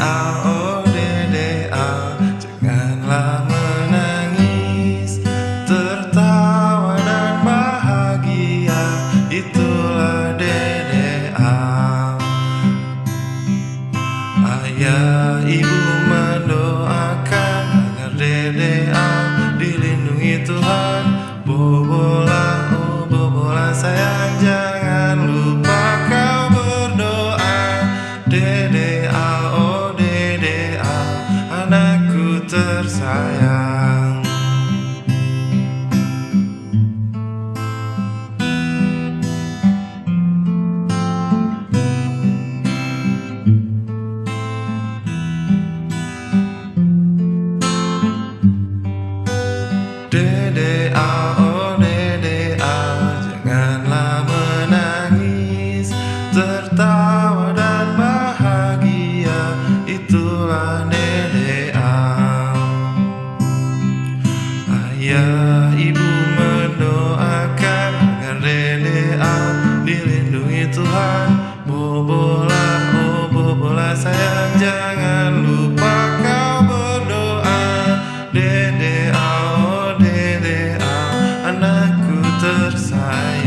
a O D D a Janganlah menangis. Tertawa dan bahagia. Itulah D D a ah. Ayah ibu mendoakan Agar D a ah, dilindungi Tuhan. Bobola oh bobola sayang Jangan lupa kau berdoa. Dede a tersayang. Dede ibu mendoakan Agar Dede dilindungi Tuhan. Bobola, oh Bobola sayang Jangan lupa kau berdoa. Dede oh Dede Anakku tersayang.